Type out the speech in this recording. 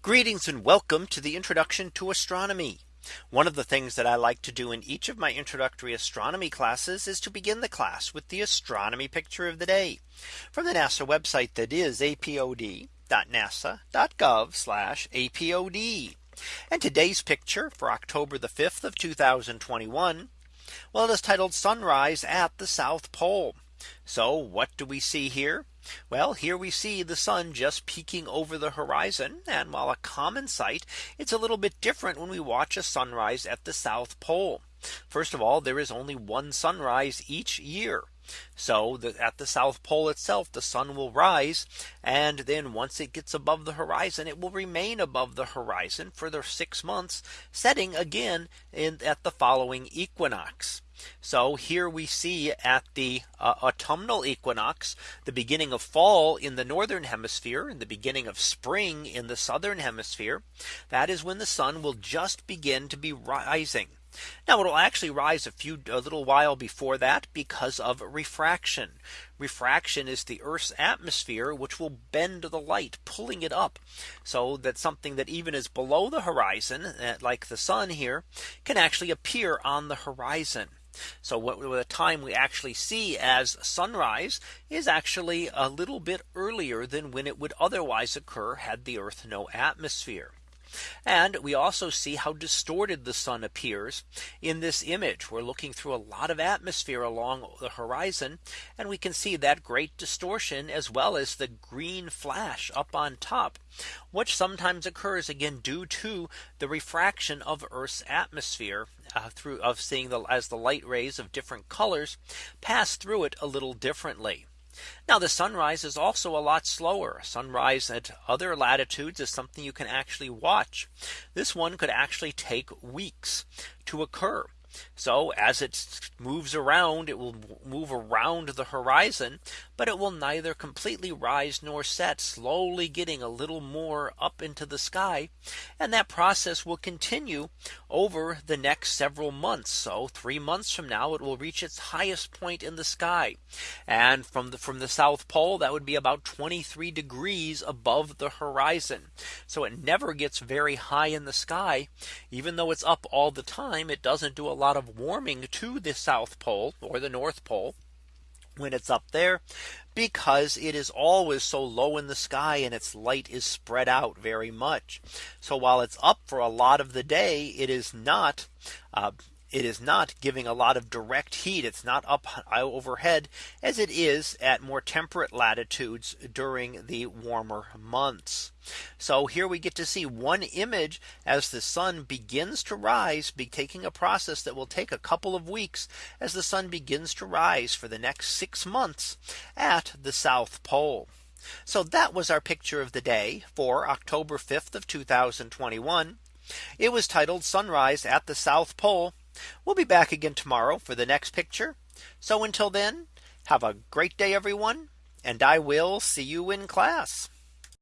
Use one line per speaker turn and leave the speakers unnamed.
Greetings and welcome to the introduction to astronomy. One of the things that I like to do in each of my introductory astronomy classes is to begin the class with the astronomy picture of the day from the NASA website that is apod.nasa.gov apod. And today's picture for October the 5th of 2021. Well, it is titled Sunrise at the South Pole. So what do we see here? Well, here we see the sun just peeking over the horizon. And while a common sight, it's a little bit different when we watch a sunrise at the South Pole. First of all, there is only one sunrise each year. So the, at the South Pole itself, the sun will rise. And then once it gets above the horizon, it will remain above the horizon for the six months, setting again in, at the following equinox. So here we see at the uh, autumnal equinox, the beginning of fall in the northern hemisphere and the beginning of spring in the southern hemisphere. That is when the sun will just begin to be rising. Now it'll actually rise a few a little while before that because of refraction. Refraction is the Earth's atmosphere which will bend the light pulling it up. So that something that even is below the horizon eh, like the sun here can actually appear on the horizon. So what the time we actually see as sunrise is actually a little bit earlier than when it would otherwise occur had the Earth no atmosphere. And we also see how distorted the sun appears in this image. We're looking through a lot of atmosphere along the horizon. And we can see that great distortion as well as the green flash up on top, which sometimes occurs again due to the refraction of Earth's atmosphere uh, through of seeing the as the light rays of different colors pass through it a little differently. Now the sunrise is also a lot slower. Sunrise at other latitudes is something you can actually watch. This one could actually take weeks to occur. So as it moves around, it will move around the horizon, but it will neither completely rise nor set slowly getting a little more up into the sky. And that process will continue over the next several months. So three months from now, it will reach its highest point in the sky. And from the from the South Pole, that would be about 23 degrees above the horizon. So it never gets very high in the sky. Even though it's up all the time, it doesn't do a lot lot of warming to the South Pole or the North Pole when it's up there because it is always so low in the sky and its light is spread out very much. So while it's up for a lot of the day, it is not uh, it is not giving a lot of direct heat. It's not up overhead as it is at more temperate latitudes during the warmer months. So here we get to see one image as the sun begins to rise, be taking a process that will take a couple of weeks as the sun begins to rise for the next six months at the South Pole. So that was our picture of the day for October 5th of 2021. It was titled Sunrise at the South Pole We'll be back again tomorrow for the next picture. So until then, have a great day, everyone. And I will see you in class.